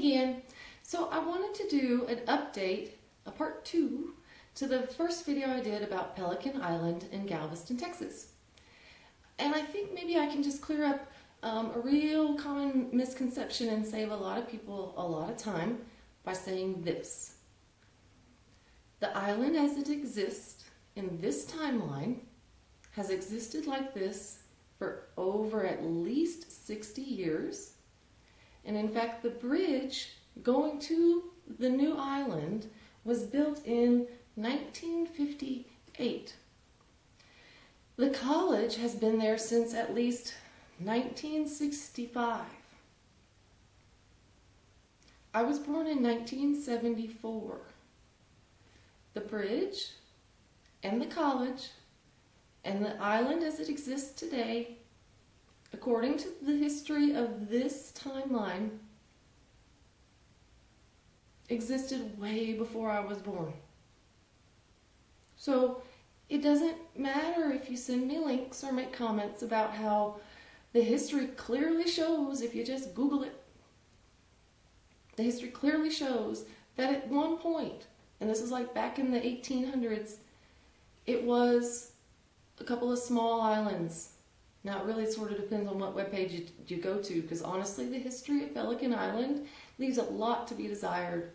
again. So I wanted to do an update, a part two, to the first video I did about Pelican Island in Galveston, Texas. And I think maybe I can just clear up um, a real common misconception and save a lot of people a lot of time by saying this. The island as it exists in this timeline has existed like this for over at least 60 years. And in fact, the bridge going to the new island was built in 1958. The college has been there since at least 1965. I was born in 1974. The bridge and the college and the island as it exists today, according to the history of this timeline, existed way before I was born. So it doesn't matter if you send me links or make comments about how the history clearly shows, if you just Google it, the history clearly shows that at one point, and this is like back in the 1800s, it was a couple of small islands. Now it really sort of depends on what webpage you, you go to, because honestly the history of Pelican Island leaves a lot to be desired.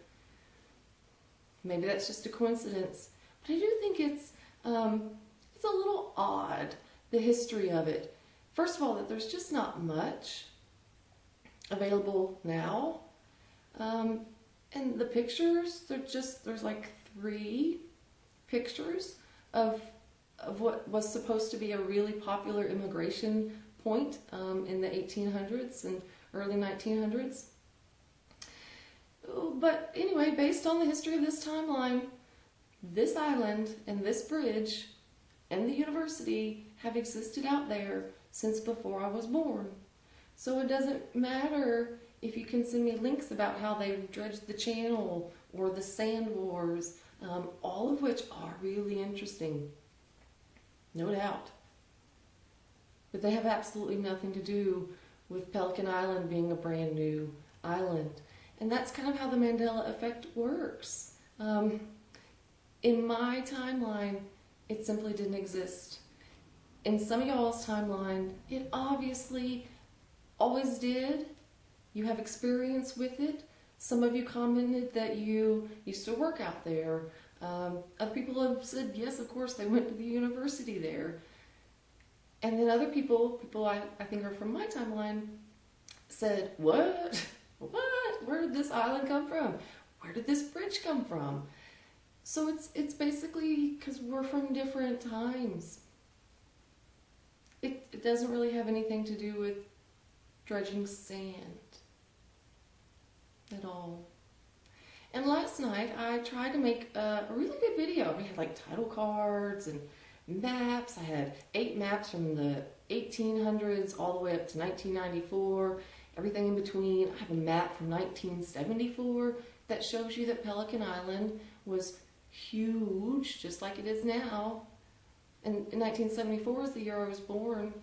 Maybe that's just a coincidence, but I do think it's um, it's a little odd the history of it. First of all, that there's just not much available now, um, and the pictures they're just there's like three pictures of of what was supposed to be a really popular immigration point um, in the 1800s and early 1900s. But anyway, based on the history of this timeline, this island and this bridge and the university have existed out there since before I was born. So it doesn't matter if you can send me links about how they dredged the channel or the sand wars, um, all of which are really interesting, no doubt. But they have absolutely nothing to do with Pelican Island being a brand new island. And that's kind of how the Mandela effect works. Um, in my timeline, it simply didn't exist. In some of y'all's timeline, it obviously always did. You have experience with it. Some of you commented that you used to work out there. Um, other people have said, yes, of course, they went to the university there. And then other people, people I, I think are from my timeline, said, what? What? Where did this island come from? Where did this bridge come from? So it's it's basically because we're from different times. It, it doesn't really have anything to do with dredging sand at all. Last night I tried to make a, really good video. We had like title cards and maps. I had eight maps from the 1800s all the way up to 1994 everything in between. I have a map from 1974 that shows you that Pelican Island was huge, just like it is now. And 1974 is the year I was born.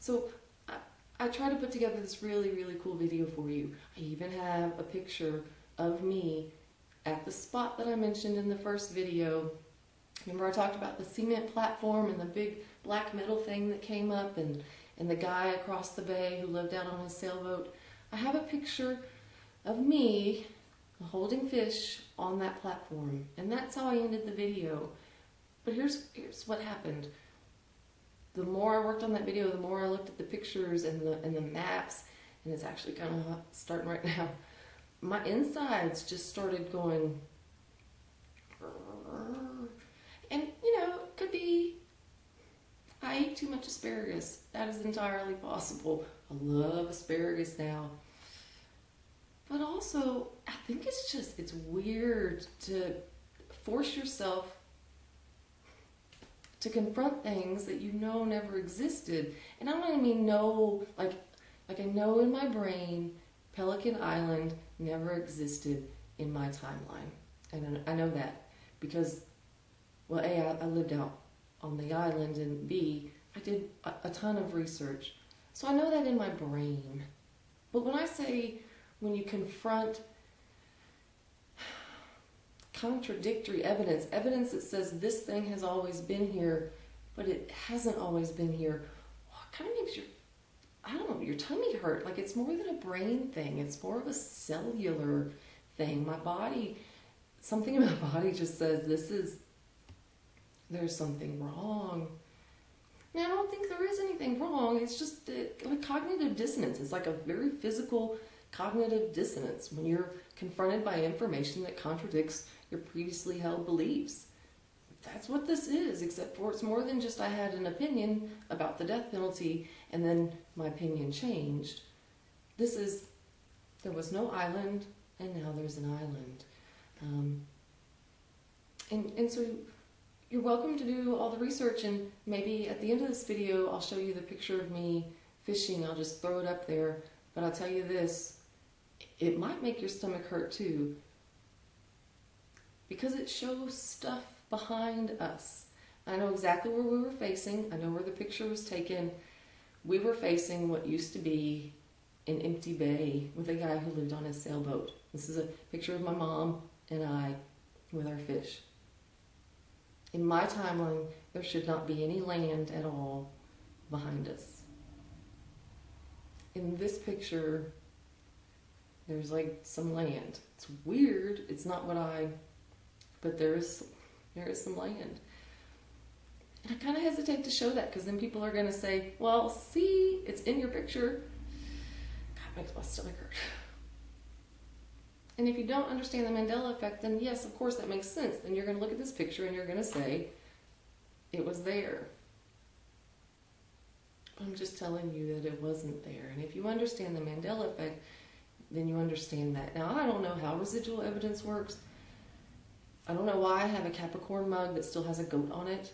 So I, I to put together this really, really cool video for you. I even have a picture of me at the spot that I mentioned in the first video. Remember I talked about the cement platform and the big black metal thing that came up and and the guy across the bay who lived out on his sailboat. I have a picture of me holding fish on that platform. And that's how I ended the video. But here's, here's what happened. The more I worked on that video, the more I looked at the pictures and the, and the maps, and it's actually kind of starting right now, my insides just started going, and you know, it could be I ate too much asparagus. That is entirely possible. I love asparagus now. But also, I think it's just, it's weird to force yourself to confront things that you know never existed. And I don't mean know, like, like I know in my brain, Pelican Island never existed in my timeline. And I know that because, well, A, I, I lived out on the island, and B, I did a, a ton of research. So I know that in my brain. But when I say when you confront contradictory evidence, evidence that says this thing has always been here, but it hasn't always been here, it kind of makes your, I don't know, your tummy hurt. Like it's more than a brain thing, it's more of a cellular thing. My body, something in my body just says this is, there's something wrong. I don't think there is anything wrong. It's just uh, like cognitive dissonance. It's like a very physical cognitive dissonance when you're confronted by information that contradicts your previously held beliefs. That's what this is, except for it's more than just I had an opinion about the death penalty and then my opinion changed. This is, there was no island and now there's an island. Um, and, and so you're welcome to do all the research and maybe at the end of this video I'll show you the picture of me fishing. I'll just throw it up there. But I'll tell you this, it might make your stomach hurt too because it shows stuff behind us. I know exactly where we were facing. I know where the picture was taken. We were facing what used to be an empty bay with a guy who lived on his sailboat. This is a picture of my mom and I with our fish. In my timeline, there should not be any land at all behind us. In this picture, there's like some land. It's weird. It's not what I, but there is, there is some land. And I kind of hesitate to show that because then people are going to say, well, see, it's in your picture. God, makes my stomach hurt. And if you don't understand the Mandela effect, then yes, of course that makes sense. Then you're going to look at this picture and you're going to say, it was there. I'm just telling you that it wasn't there. And if you understand the Mandela effect, then you understand that. Now, I don't know how residual evidence works. I don't know why I have a Capricorn mug that still has a goat on it.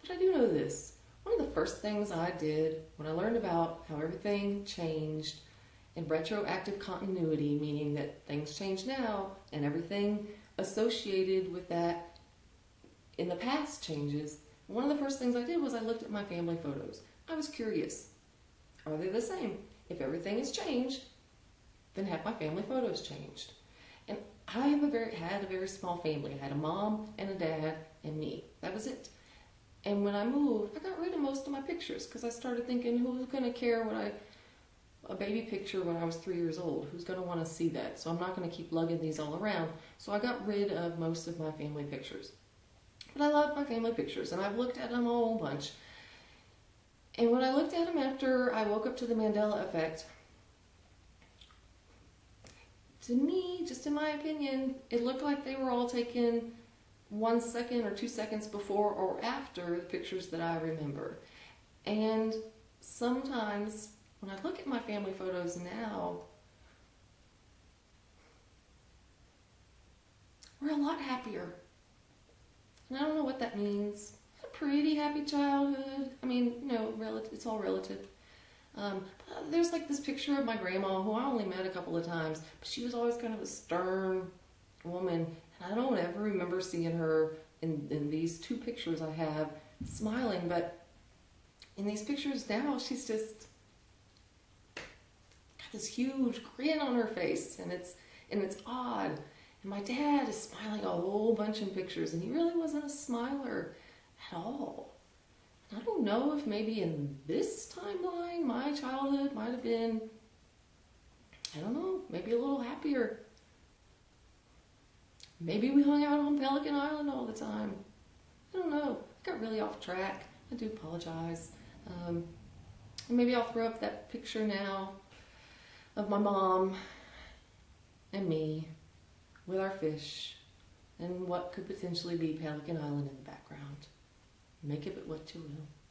But I do know this. One of the first things I did when I learned about how everything changed in retroactive continuity, meaning that things change now and everything associated with that in the past changes, one of the first things I did was I looked at my family photos. I was curious. Are they the same? If everything has changed, then have my family photos changed. And I have a very, had a very small family. I had a mom and a dad and me. That was it. And when I moved, I got rid of most of my pictures because I started thinking, who's going to care what I, a baby picture when I was three years old? Who's going to want to see that? So I'm not going to keep lugging these all around. So I got rid of most of my family pictures. But I love my family pictures and I've looked at them a whole bunch. And when I looked at them after I woke up to the Mandela effect, to me, just in my opinion, it looked like they were all taken one second or two seconds before or after the pictures that I remember. And sometimes when I look at my family photos now, we're a lot happier. And I don't know what that means. Pretty happy childhood. I mean, you know, it's all relative. Um, there's like this picture of my grandma who I only met a couple of times, but she was always kind of a stern woman. And I don't ever remember seeing her in, in these two pictures I have smiling, but in these pictures now, she's just got this huge grin on her face, and it's and it's odd. And my dad is smiling a whole bunch in pictures, and he really wasn't a smiler at all. I don't know if maybe in this timeline my childhood might have been, I don't know, maybe a little happier. Maybe we hung out on Pelican Island all the time. I don't know. I got really off track. I do apologize. Um, maybe I'll throw up that picture now of my mom and me with our fish and what could potentially be Pelican Island in the background. Make of it what you will.